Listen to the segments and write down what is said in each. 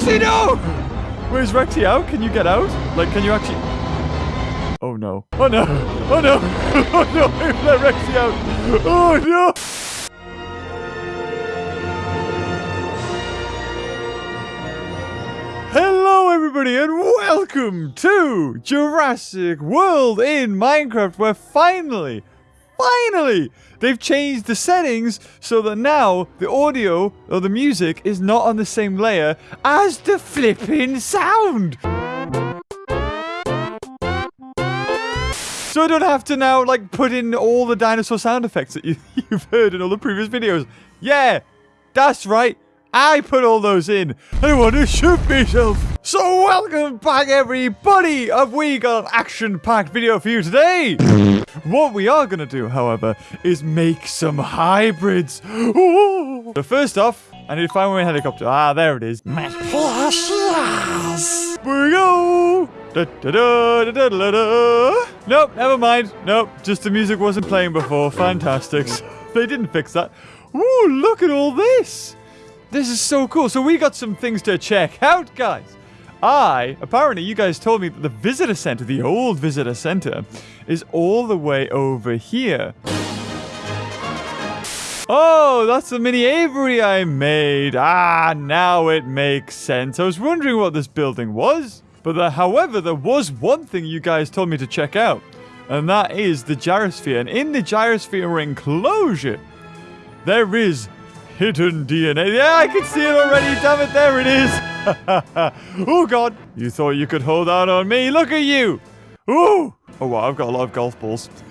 Rexy, no! Where's Rexy out? Can you get out? Like, can you actually... Oh, no. Oh, no. Oh, no. Oh, no. Let Rexy out. Oh, no. Hello, everybody, and welcome to Jurassic World in Minecraft, where finally, finally, they've changed the settings so that now the audio or the music is not on the same layer as the flipping sound. So I don't have to now, like, put in all the dinosaur sound effects that you, you've heard in all the previous videos. Yeah, that's right. I put all those in. I want to shoot myself. So welcome back, everybody. Have we got an action-packed video for you today? What we are to do, however, is make some hybrids. So first off, I need to find my helicopter. Ah, there it is. Here we go. Da, da, da. Nope, never mind. Nope, just the music wasn't playing before. Fantastic. they didn't fix that. Ooh, look at all this. This is so cool. So we got some things to check out, guys. I, apparently you guys told me that the visitor center, the old visitor center, is all the way over here. Oh, that's the mini aviary I made. Ah, now it makes sense. I was wondering what this building was. But however, there was one thing you guys told me to check out. And that is the gyrosphere. And in the gyrosphere enclosure, there is hidden DNA. Yeah, I can see it already. Damn it, there it is. oh, God. You thought you could hold out on me. Look at you. Ooh. Oh, wow, I've got a lot of golf balls.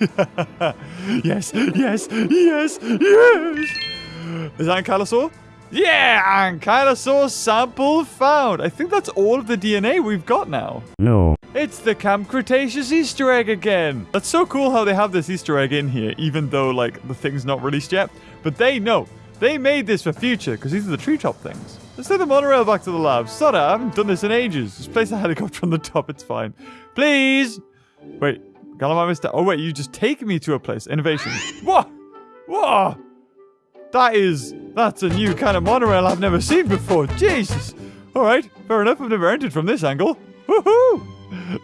yes, yes, yes, yes. Is that Ankylosaur? Yeah, Ankylosaur sample found. I think that's all of the DNA we've got now. No. It's the Camp Cretaceous Easter egg again. That's so cool how they have this Easter egg in here, even though, like, the thing's not released yet. But they know. They made this for future, because these are the treetop things. Let's take the monorail back to the lab. Sorry, I haven't done this in ages. Just place a helicopter on the top, it's fine. Please! Wait, Galamai Mister. Oh, wait, you just take me to a place. Innovation. What? What? That is... That's a new kind of monorail I've never seen before. Jesus! Alright, fair enough. I've never entered from this angle. Woohoo!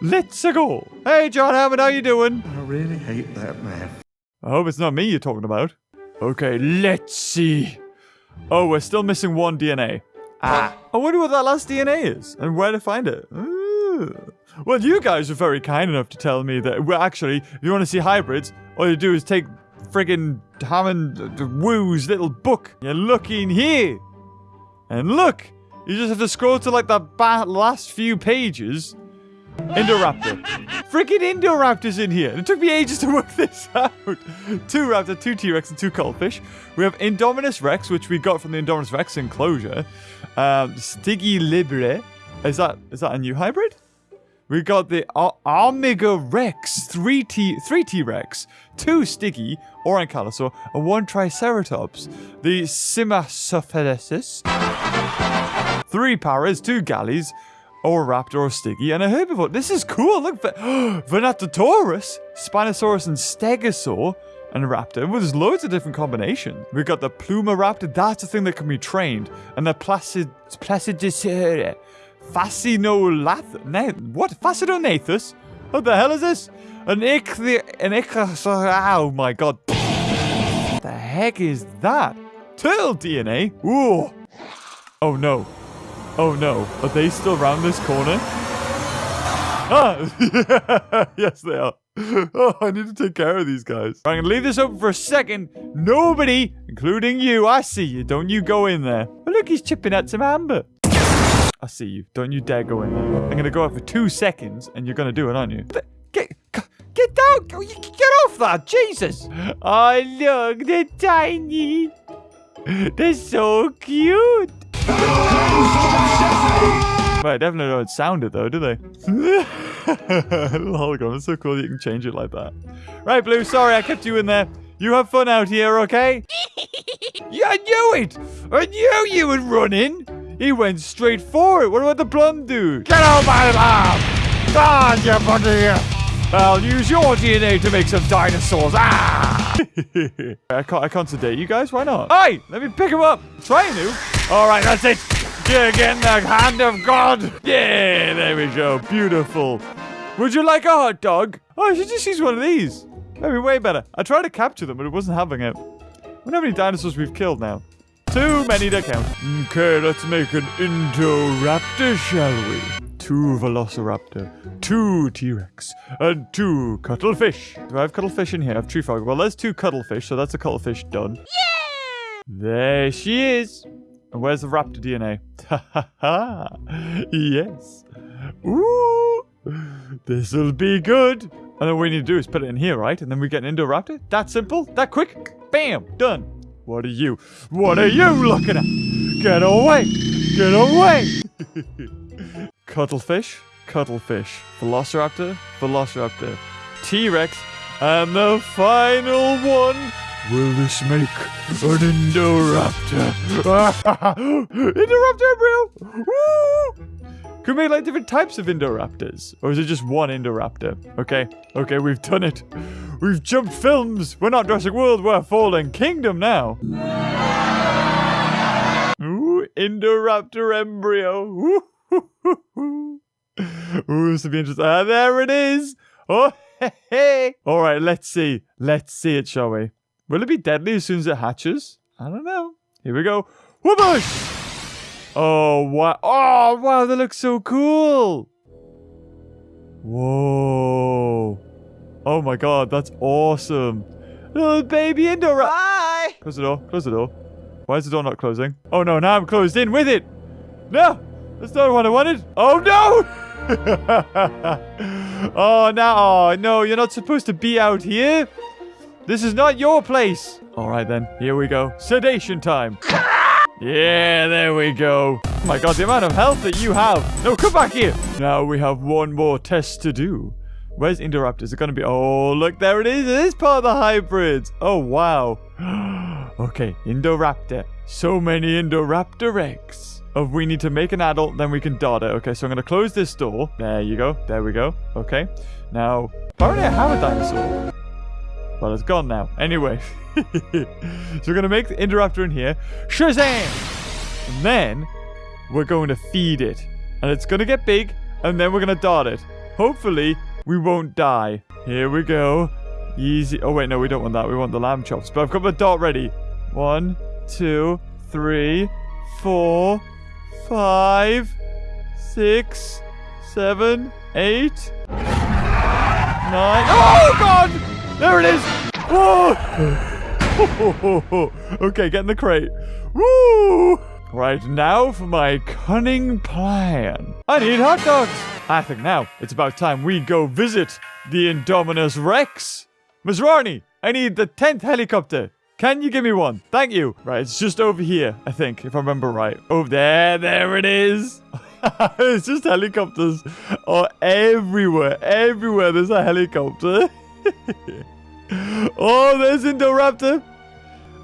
Let's go. Hey, John Hammond, how you doing? I really hate that man. I hope it's not me you're talking about. Okay, let's see. Oh, we're still missing one DNA. Ah. I wonder what that last DNA is and where to find it. Ooh. Well, you guys are very kind enough to tell me that, well, actually, if you want to see hybrids, all you do is take friggin' Hammond Wu's little book. You're looking here. And look, you just have to scroll to like the last few pages. Indoraptor. Freaking Indoraptor's in here. It took me ages to work this out. Two Raptor, two T-Rex, and two Cuttlefish. We have Indominus Rex, which we got from the Indominus Rex enclosure. Um, Stiggy Libre. Is that is that a new hybrid? We got the Omega Rex, 3T, 3 T-Rex, 2 Stiggy, or Ankylosaur, and 1 Triceratops. The Simasophilisis, 3 Paras, 2 Galleys, or a Raptor or Stiggy, and a herbivore. This is cool. Look, Venatosaurus, Spinosaurus, and Stegosaur, and Raptor. Well, there's loads of different combinations. We've got the Pluma Raptor. That's the thing that can be trained. And the Placid... Fascinolath... What? Fascinonathus? What the hell is this? An ichthyo... An ichthyosaur... Oh my god. What the heck is that? Turtle DNA? Ooh. Oh no. Oh no, are they still around this corner? Ah! yes, they are. Oh, I need to take care of these guys. I'm gonna leave this open for a second. Nobody, including you, I see you. Don't you go in there. Oh, look, he's chipping at some amber. I see you. Don't you dare go in there. I'm gonna go out for two seconds, and you're gonna do it, aren't you? Get, get down! Get off that! Jesus! Oh, look, they're tiny. They're so cute. But I definitely don't sound it though, do they? Little hologram, it's so cool you can change it like that. Right, Blue, sorry I kept you in there. You have fun out here, okay? yeah, I knew it! I knew you would run running! He went straight for it. What about the blonde dude? Get out of my lab! God, you buddy! I'll use your DNA to make some dinosaurs. Ah! I can't, I can't sedate you guys. Why not? Hey, let me pick him up. Trying to. All right, that's it. Yeah, again, the hand of God. Yeah, there we go. Beautiful. Would you like a hot dog? Oh, I should just use one of these. Maybe way better. I tried to capture them, but it wasn't having it. I wonder how many dinosaurs we've killed now. Too many to count. Okay, let's make an Indoraptor, shall we? Two Velociraptor, two T-Rex, and two Cuttlefish. Do I have Cuttlefish in here? I have Tree Frog. Well, there's two Cuttlefish, so that's a Cuttlefish done. Yeah! There she is. And where's the raptor DNA? Ha ha ha. Yes. Ooh. This'll be good. And then what we need to do is put it in here, right? And then we get an Indoraptor? That simple? That quick? Bam! Done. What are you? What are you looking at? Get away! Get away! Cuttlefish, Cuttlefish, Velociraptor, Velociraptor, T-Rex, and the final one. Will this make an Indoraptor? Indoraptor embryo! Woo! Could we make like different types of Indoraptors? Or is it just one Indoraptor? Okay, okay, we've done it. We've jumped films. We're not Jurassic World, we're Fallen Kingdom now. Ooh, Indoraptor embryo. Ooh, this will be interesting. Ah, there it is. Oh, hey, hey. All right, let's see. Let's see it, shall we? Will it be deadly as soon as it hatches? I don't know. Here we go. Whoobush! Oh, oh, wow. Oh, wow, that looks so cool. Whoa. Oh my god, that's awesome. Little baby Indoraptor. Bye. Close the door. Close the door. Why is the door not closing? Oh no, now I'm closed in with it. No, that's not what I wanted. Oh no! oh no, oh, no, you're not supposed to be out here. This is not your place. All right then, here we go. Sedation time. Yeah, there we go. Oh my god, the amount of health that you have. No, come back here. Now we have one more test to do. Where's Indoraptor? Is it going to be... Oh, look, there it is. It is part of the hybrids. Oh, wow. okay, Indoraptor. So many Indoraptor eggs. Oh, we need to make an adult, then we can dot it. Okay, so I'm going to close this door. There you go. There we go. Okay. Now, apparently I have a dinosaur. Well, it's gone now. Anyway. so we're going to make the Indoraptor in here. Shazam! And then we're going to feed it. And it's going to get big, and then we're going to dart it. Hopefully, we won't die. Here we go. Easy. Oh, wait, no, we don't want that. We want the lamb chops. But I've got my dart ready. One, two, three, four, five, six, seven, eight, nine. Oh, God! There it is! Whoa! okay, get in the crate. Woo! Right now for my cunning plan. I need hot dogs. I think now it's about time we go visit the Indominus Rex. Masrani, I need the 10th helicopter. Can you give me one? Thank you. Right, it's just over here, I think, if I remember right. Over there, there it is. it's just helicopters are everywhere. Everywhere there's a helicopter. oh, there's Indoraptor.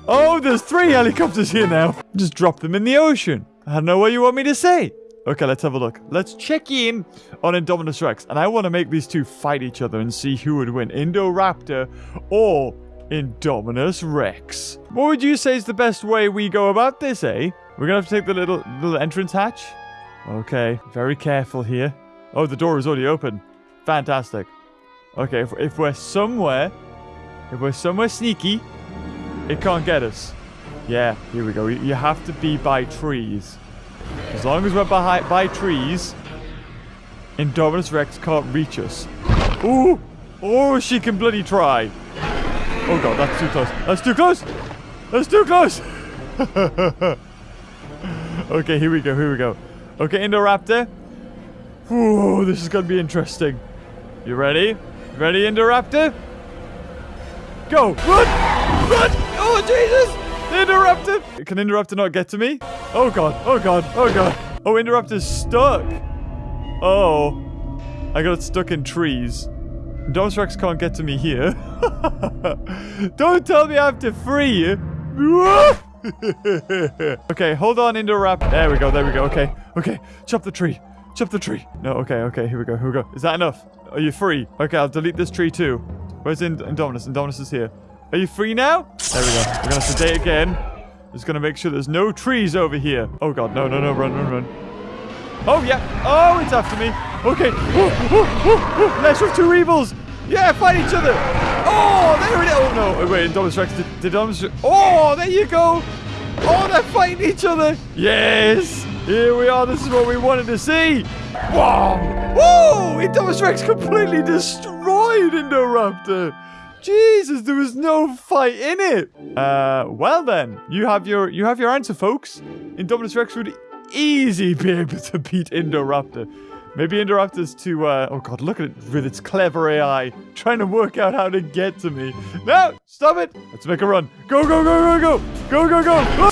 Oh, there's three helicopters here now. Just drop them in the ocean. I don't know what you want me to say. Okay, let's have a look. Let's check in on Indominus Rex. And I want to make these two fight each other and see who would win. Indoraptor or Indominus Rex. What would you say is the best way we go about this, eh? We're going to have to take the little, little entrance hatch. Okay, very careful here. Oh, the door is already open. Fantastic. Okay, if, if we're somewhere, if we're somewhere sneaky, it can't get us. Yeah, here we go. You have to be by trees. As long as we're by, by trees, Indominus Rex can't reach us. Ooh! Oh, she can bloody try. Oh god, that's too close. That's too close! That's too close! okay, here we go, here we go. Okay, Indoraptor. Ooh, this is gonna be interesting. You ready? Ready, Interrupter? Go! Run! Run! Oh, Jesus! Interrupter! Can Interrupter not get to me? Oh, God. Oh, God. Oh, God. Oh, Indoraptor's stuck. Oh. I got stuck in trees. Indominus Rex can't get to me here. Don't tell me I have to free you. okay, hold on, Indoraptor. There we go, there we go. Okay, okay. Chop the tree. Chop the tree. No, okay, okay. Here we go, here we go. Is that enough? Are you free? Okay, I'll delete this tree too. Where's Ind Indominus? Indominus is here. Are you free now? There we go. We're gonna sedate again. Just gonna make sure there's no trees over here. Oh god, no, no, no, run, run, run. Oh yeah. Oh, it's after me. Okay. Oh, oh, oh, oh. Lesser of two evils. Yeah, fight each other. Oh, there it is. Oh no. Oh, wait, Indominus Rex. Did, did Indominus Oh, there you go. Oh, they're fighting each other. Yes. This is what we wanted to see. Wow. Whoa! Indominus Rex completely destroyed Indoraptor. Jesus, there was no fight in it. Uh, well then, you have your you have your answer, folks. Indominus Rex would easy be able to beat Indoraptor. Maybe Indoraptor's too, uh, oh god, look at it with its clever AI, trying to work out how to get to me. No, stop it. Let's make a run. Go, go, go, go, go. Go, go, go.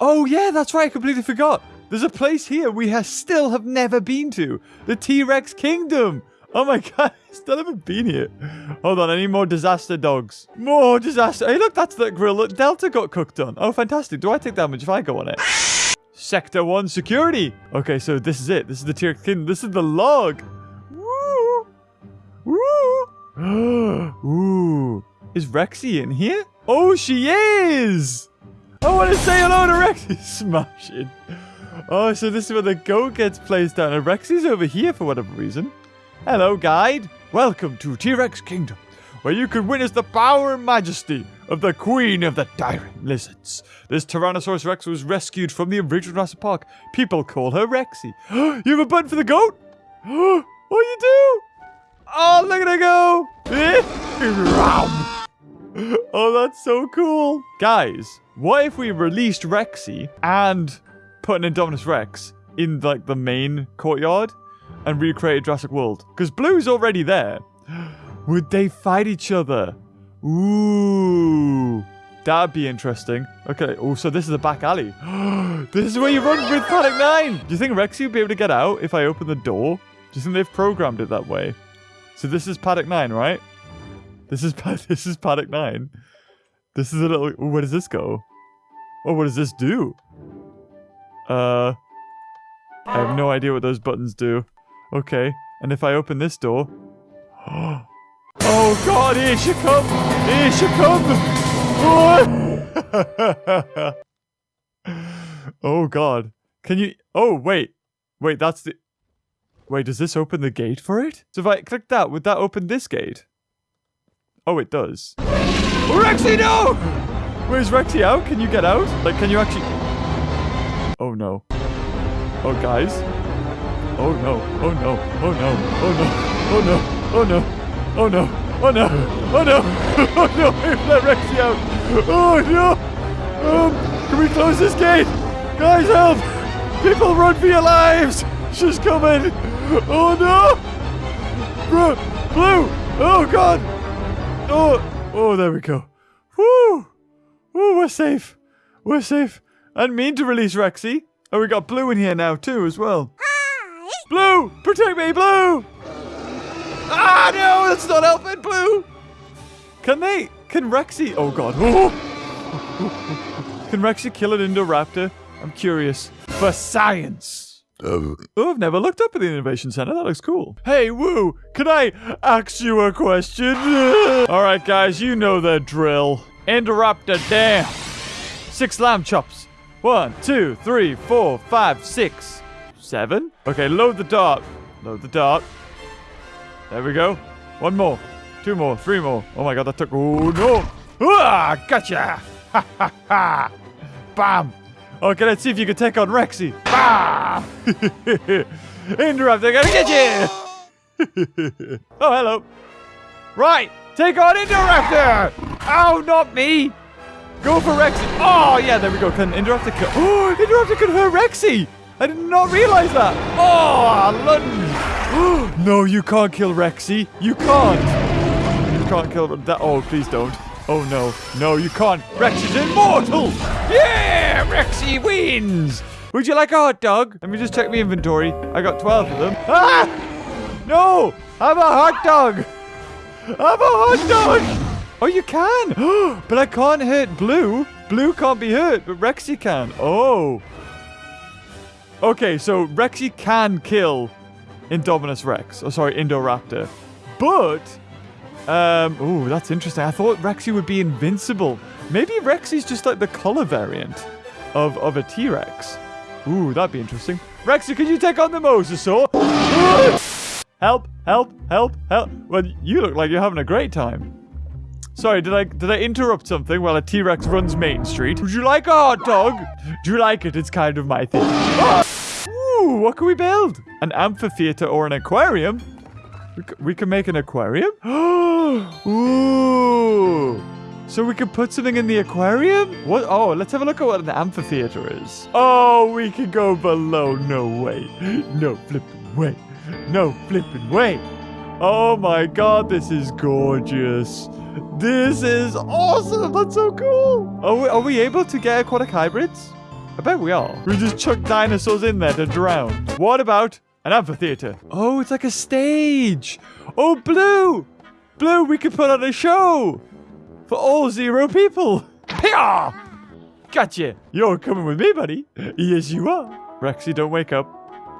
Oh yeah, that's right, I completely forgot. There's a place here we have still have never been to. The T-Rex Kingdom. Oh my god, I still haven't been here. Hold on, I need more disaster dogs. More disaster. Hey, look, that's that grill that Delta got cooked on. Oh, fantastic. Do I take damage if I go on it? Sector 1 security. Okay, so this is it. This is the T-Rex Kingdom. This is the log. Woo. Woo. Ooh. Is Rexy in here? Oh, she is. I want to say hello to Rexy. Smashing. Oh, so this is where the goat gets placed down. And Rexy's over here for whatever reason. Hello, guide. Welcome to T-Rex Kingdom, where you can witness the power and majesty of the Queen of the Tyrant Lizards. This Tyrannosaurus Rex was rescued from the original Jurassic Park. People call her Rexy. you have a button for the goat? oh, you do? Oh, look at her go. oh, that's so cool. Guys, what if we released Rexy and put an Indominus Rex in like the main courtyard and recreated Jurassic World? Because Blue's already there. Would they fight each other? Ooh. That'd be interesting. Okay. Oh, so this is a back alley. this is where you run with Paddock 9. Do you think Rexy would be able to get out if I open the door? Do you think they've programmed it that way? So this is Paddock 9, right? This is this is Paddock 9. This is a little... Where does this go? Oh, what does this do? Uh... I have no idea what those buttons do. Okay. And if I open this door... Oh god, here she come! Here she come! Oh! god. Can you... Oh, wait. Wait, that's the... Wait, does this open the gate for it? So if I click that, would that open this gate? Oh, it does. Rexy, no! Where's Rexy out? Can you get out? Like, can you actually... Oh, no. Oh, guys. Oh, no. Oh, no. Oh, no. Oh, no. Oh, no. Oh, no. Oh, no. Oh, no. Oh, no. Oh, no. Out. Oh, no. Um, can we close this gate? Guys, help! People, run for your lives! She's coming! Oh, no! Bro, Blue! Oh, God! Oh, oh, there we go. Woo! Woo, we're safe. We're safe. I didn't mean to release Rexy. Oh, we got Blue in here now, too, as well. Hi. Blue! Protect me, Blue! Ah, no! That's not helping, Blue! Can they... Can Rexy... Oh, God. Can Rexy kill an Indoraptor? I'm curious. For science. Oh, I've never looked up at the Innovation Center. That looks cool. Hey, Wu, can I ask you a question? All right, guys, you know the drill. Indoraptor down. Six lamb chops. One, two, three, four, five, six, seven. Okay, load the dart. Load the dart. There we go. One more. Two more. Three more. Oh my god, that took... Oh, no. Ah, gotcha. Ha, ha, ha. Bam. Okay, let's see if you can take on Rexy. Bam. Interrupt, gonna get you. oh, hello. Right, take on Indoraptor. Oh, not me. Go for Rexy. Oh, yeah, there we go. Can Indoraptor kill? Oh, Indoraptor can hurt Rexy. I did not realize that. Oh, London. no, you can't kill Rexy. You can't. You can't kill that. Oh, please don't. Oh, no. No, you can't. Rexy's immortal. Yeah, Rexy wins. Would you like a hot dog? Let me just check my inventory. I got 12 of them. Ah! No! I'm a hot dog! I'm a hot dog! Oh, you can! but I can't hurt Blue. Blue can't be hurt, but Rexy can. Oh. Okay, so Rexy can kill Indominus Rex. Oh, sorry, Indoraptor. But, um, oh, that's interesting. I thought Rexy would be invincible. Maybe Rexy's just like the color variant. of, of a T-Rex. Ooh, that'd be interesting. Rexy, could you take on the mosasaur? help, help, help, help. Well, you look like you're having a great time. Sorry, did I did I interrupt something while a T-Rex runs Main Street? Would you like a hot dog? Do you like it? It's kind of my thing. Ooh, what can we build? An amphitheater or an aquarium? We, we can make an aquarium? Ooh. So we could put something in the aquarium? What? Oh, let's have a look at what an amphitheater is. Oh, we can go below. No way. No flipping way. No flipping way. Oh my god, this is gorgeous. This is awesome. That's so cool. Are we, are we able to get aquatic hybrids? I bet we are. We just chuck dinosaurs in there to drown. What about an amphitheater? Oh, it's like a stage. Oh, Blue. Blue, we could put on a show for all zero people. Hiya! Gotcha. You're coming with me, buddy. Yes, you are. Rexy, don't wake up.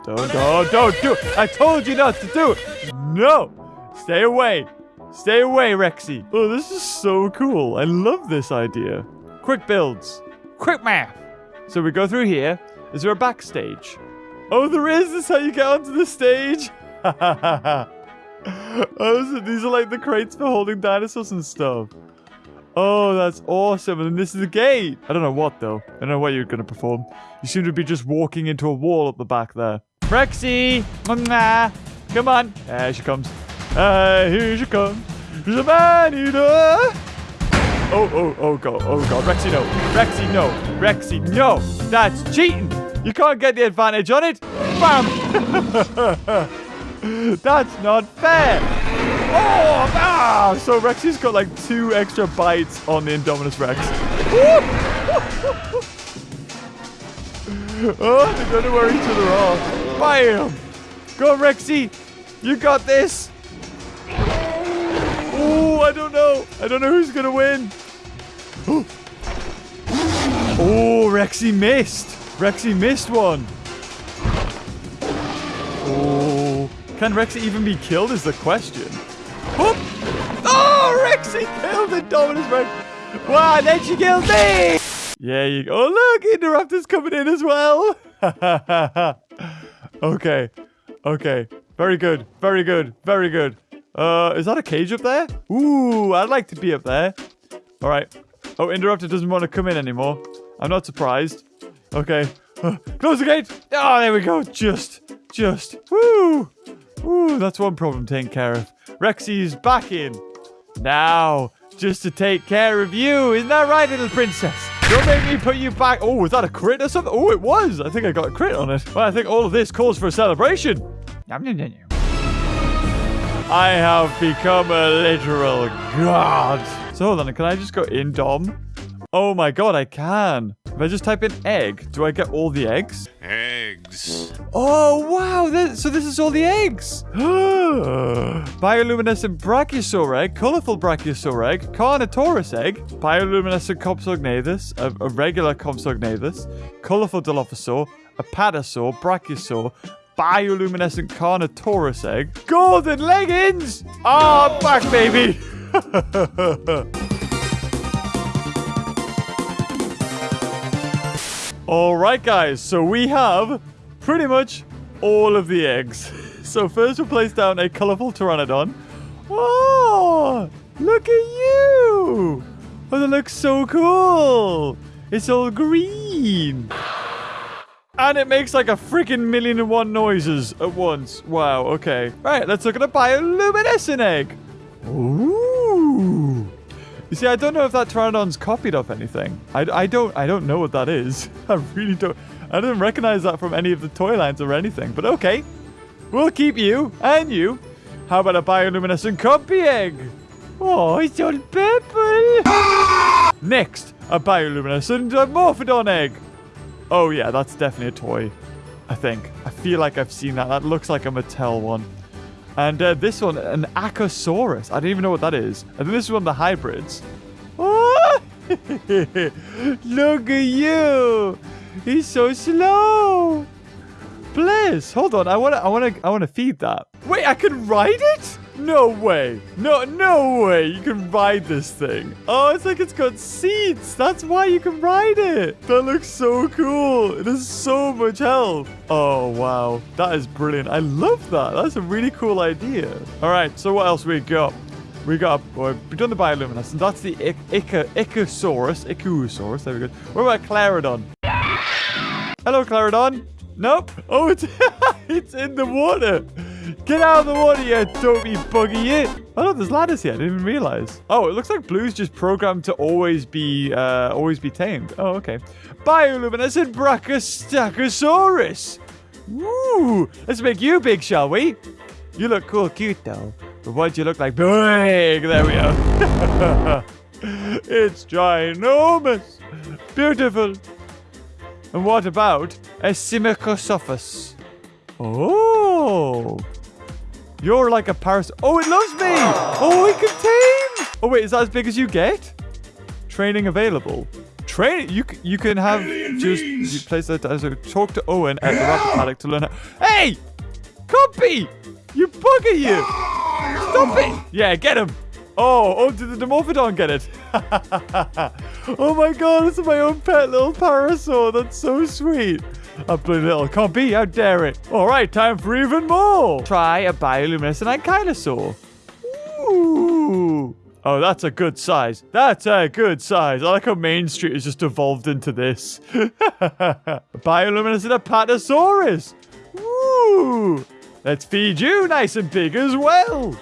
Don't, don't, don't do it. I told you not to do it. No. Stay away. Stay away, Rexy. Oh, this is so cool. I love this idea. Quick builds. Quick math. So we go through here. Is there a backstage? Oh, there is. This is how you get onto the stage. oh, so these are like the crates for holding dinosaurs and stuff. Oh, that's awesome. And this is the gate. I don't know what, though. I don't know what you're going to perform. You seem to be just walking into a wall at the back there. Rexy! Come on. There she comes. Uh, here she comes. Man eater. Oh, oh, oh, God. Oh, God. Rexy, no. Rexy, no. Rexy, no. That's cheating. You can't get the advantage on it. Bam. That's not fair. Oh, ah! So Rexy's got like two extra bites on the Indominus Rex. oh, they don't know where each other are. Bam! Go Rexy. You got this. Oh, I don't know. I don't know who's gonna win. Oh, Rexy missed. Rexy missed one. Oh, can Rexy even be killed is the question. Oh, Rexy killed the Dominus Rex. Wow, then she killed me. Yeah, you go. Oh, look, Interruptor's coming in as well. okay. Okay. Very good. Very good. Very good. Uh, is that a cage up there? Ooh, I'd like to be up there. All right. Oh, Interrupter doesn't want to come in anymore. I'm not surprised. Okay. Uh, close the gate. Oh, there we go. Just, just. Woo. Woo, that's one problem taken care of. Rexy's back in. Now, just to take care of you. Isn't that right, little princess? Don't make me put you back. Oh, was that a crit or something? Oh, it was. I think I got a crit on it. Well, I think all of this calls for a celebration. I have become a literal god. So hold on, can I just go in Dom? Oh my god, I can. If I just type in egg, do I get all the eggs? Eggs. Oh, wow. So this is all the eggs. Bioluminescent Brachiosaur egg, colorful Brachiosaur egg, Carnotaurus egg, bioluminescent Compsognathus, a, a regular Compsognathus, colorful Dilophosaur, a Padasaur, Brachiosaur, bioluminescent Carnotaurus egg, golden leggings. Ah, I'm back, baby. All right, guys. So we have pretty much all of the eggs. So first we'll place down a colorful Pteranodon. Oh, look at you. Oh, that looks so cool. It's all green. And it makes like a freaking million and one noises at once. Wow, okay. Right, let's look at a bioluminescent egg. Ooh. You see, I don't know if that Pteranodon's copied off anything. I, I don't I don't know what that is. I really don't. I didn't recognize that from any of the toy lines or anything. But okay, we'll keep you and you. How about a bioluminescent Compy egg? Oh, it's all purple. Next, a bioluminescent Morphodon egg. Oh yeah, that's definitely a toy. I think. I feel like I've seen that. That looks like a Mattel one. And uh, this one, an Achosaurus. I don't even know what that is. I think this is one of the hybrids. Oh! Look at you! He's so slow. Bliss, hold on. I want to. I want to. I want to feed that. Wait, I can ride it. No way. No, no way. You can ride this thing. Oh, it's like it's got seats. That's why you can ride it. That looks so cool. It has so much health. Oh, wow. That is brilliant. I love that. That's a really cool idea. All right. So what else we got? We got, we've done the bioluminescence. That's the Ica, Icosaurus. Ichthyosaurus. There we go. What about Clarodon? Hello, Clarodon. Nope. Oh, it's, it's in the water. Get out of the water, you dopey buggy it. Oh, no, there's ladders here. I didn't even realize. Oh, it looks like Blue's just programmed to always be, uh, always be tamed. Oh, okay. Bioluminescent Brachiosaurus. Woo! Let's make you big, shall we? You look cool, cute, though. But what do you look like? Big! There we are. it's ginormous. Beautiful. And what about a Simicosophus? Oh. You're like a paras- Oh, it loves me! Oh, it can tame! Oh, wait, is that as big as you get? Training available. Train- you, you can have just- you place that as a- talk to Owen at the raptor paddock to learn how- Hey! Compy! You bugger you! Stop it! Yeah, get him! Oh, oh, did the Dimorphodon get it? oh my god, it's my own pet little parasaur. That's so sweet. Ugly little compy, how dare it? All right, time for even more. Try a bioluminescent ankylosaur. Ooh. Oh, that's a good size. That's a good size. I like how Main Street has just evolved into this. bioluminescent apatosaurus. Ooh. Let's feed you nice and big as well.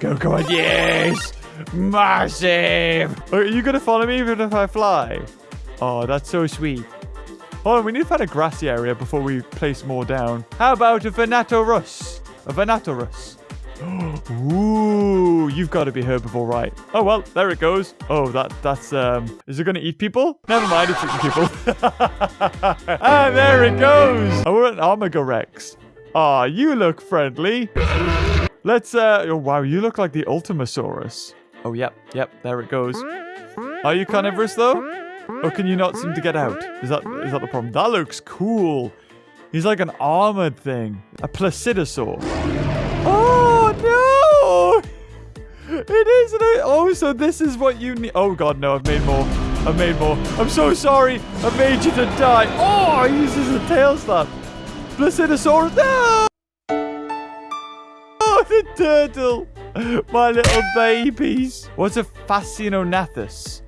Go, go on. Yes. Massive. Are you going to follow me even if I fly? Oh, that's so sweet. Hold on, we need to find a grassy area before we place more down. How about a Venatorus? A Venatorus. Ooh, you've got to be herbivore, right? Oh, well, there it goes. Oh, that that's, um, is it going to eat people? Never mind, it's eating people. ah, there it goes. Oh, we're an Armagorex. Ah, you look friendly. Let's, uh, oh, wow, you look like the Ultimasaurus. Oh, yep, yep, there it goes. Are you carnivorous, though? Or can you not seem to get out? Is that is that the problem? That looks cool. He's like an armored thing. A placidosaur. Oh, no! It is? Oh, so this is what you need. Oh, God, no, I've made more. I've made more. I'm so sorry. I made you to die. Oh, he uses a tail slap. Placidosaurus. No! Oh, the turtle. My little babies. What's a Fascinonathus?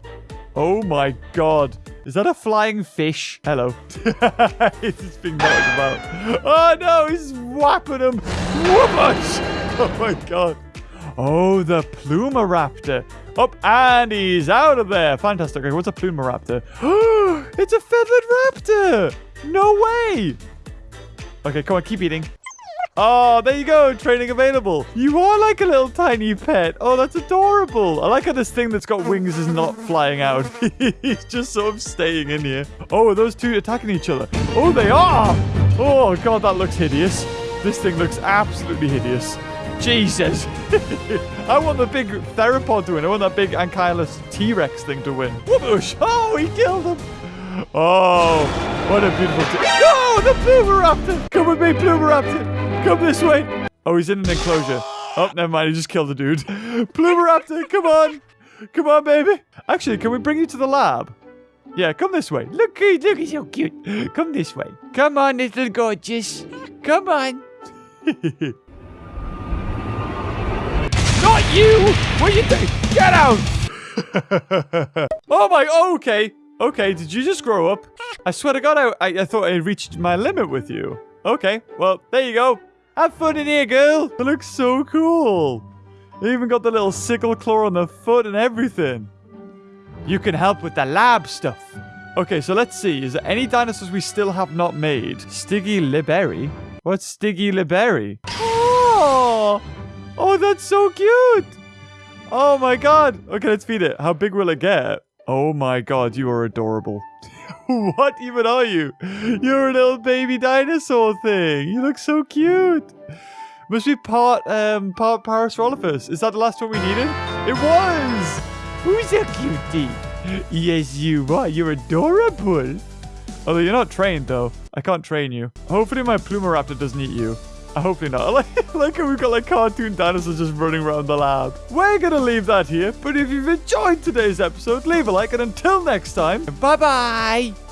Oh my god. Is that a flying fish? Hello. it's being knocked about. Oh no, he's whapping him. Whoopish. Oh, oh my god. Oh, the Plumaraptor. Up and he's out of there. Fantastic. Okay, what's a Plumaraptor? it's a feathered raptor. No way. Okay, come on, keep eating. Oh, there you go. Training available. You are like a little tiny pet. Oh, that's adorable. I like how this thing that's got wings is not flying out. He's just sort of staying in here. Oh, those two attacking each other? Oh, they are. Oh, God, that looks hideous. This thing looks absolutely hideous. Jesus. I want the big theropod to win. I want that big ankylus T-Rex thing to win. Whoosh. Oh, he killed him. Oh, what a beautiful thing. Oh, the Plumaraptor. Come with me, Plumaraptor. Come this way. Oh, he's in an enclosure. Oh, never mind. He just killed the dude. Plumaraptor, come on. Come on, baby. Actually, can we bring you to the lab? Yeah, come this way. Look, look, he's so cute. Come this way. Come on, little gorgeous. Come on. Not you! What are you doing? Get out! oh my, oh, okay. Okay, did you just grow up? I swear to God, I, I, I thought I reached my limit with you. Okay, well, there you go. Have fun in here, girl. It looks so cool. They even got the little sickle claw on the foot and everything. You can help with the lab stuff. Okay, so let's see. Is there any dinosaurs we still have not made? Stiggy Liberi? What's Stiggy Liberi? Oh! Oh, that's so cute! Oh my god! Okay, let's feed it. How big will it get? Oh my god, you are adorable. what even are you? You're a little baby dinosaur thing. You look so cute. Must be part um part Parasaurolophus. Is that the last one we needed? It was! Who's a cutie? Yes, you are. You're adorable. Although you're not trained, though. I can't train you. Hopefully my Plumaraptor doesn't eat you. Hopefully not. Like, like how we've got like cartoon dinosaurs just running around the lab. We're going to leave that here. But if you've enjoyed today's episode, leave a like. And until next time, bye bye.